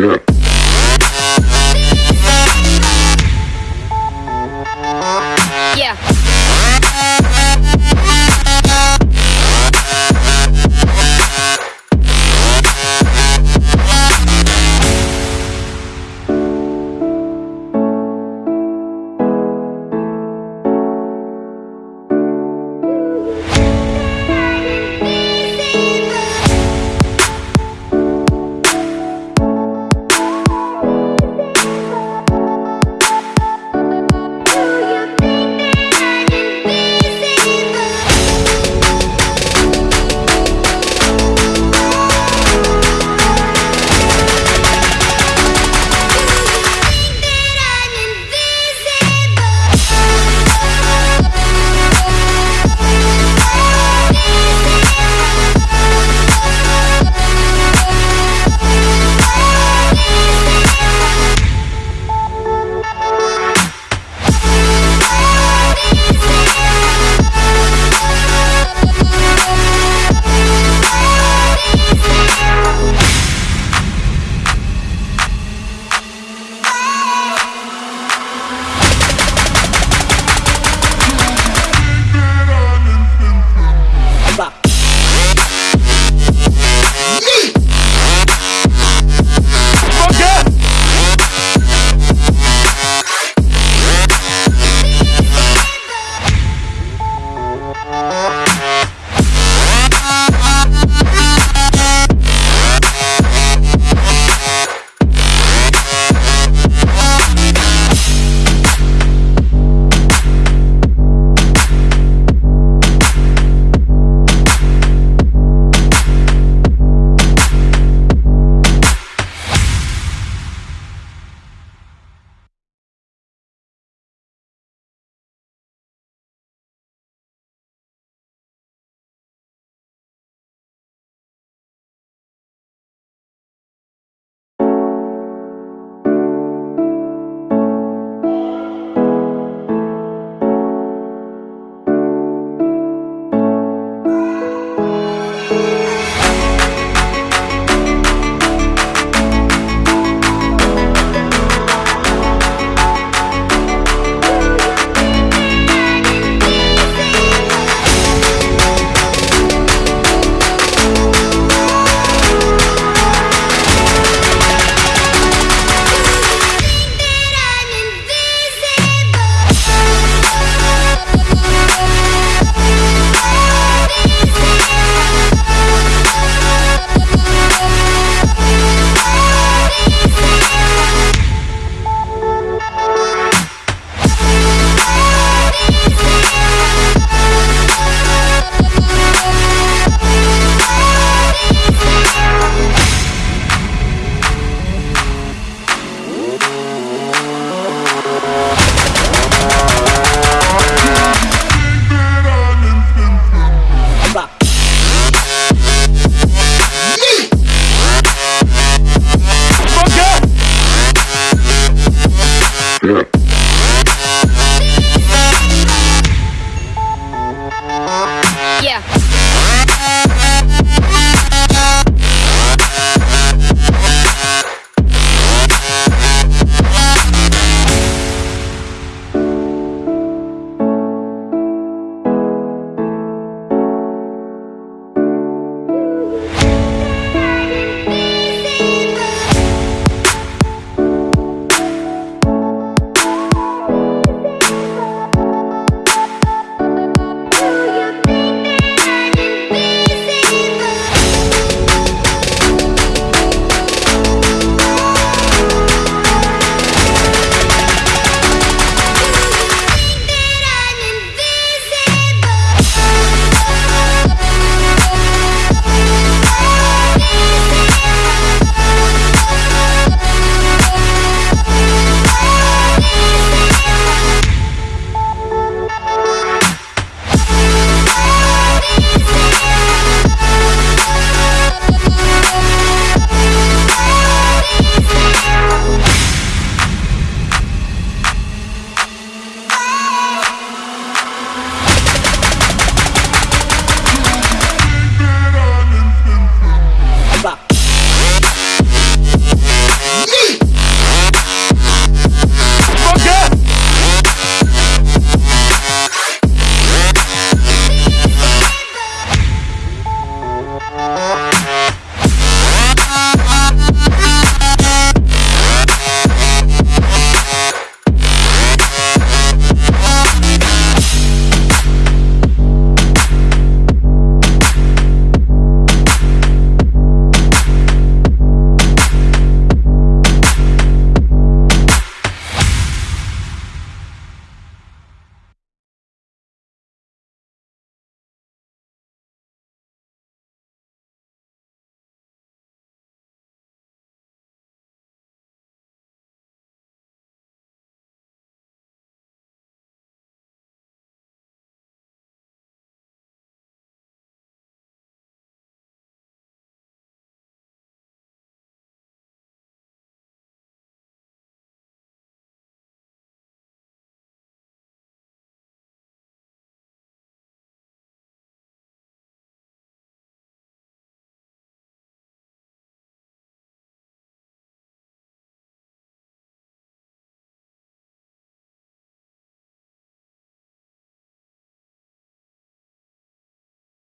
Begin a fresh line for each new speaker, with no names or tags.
Yeah.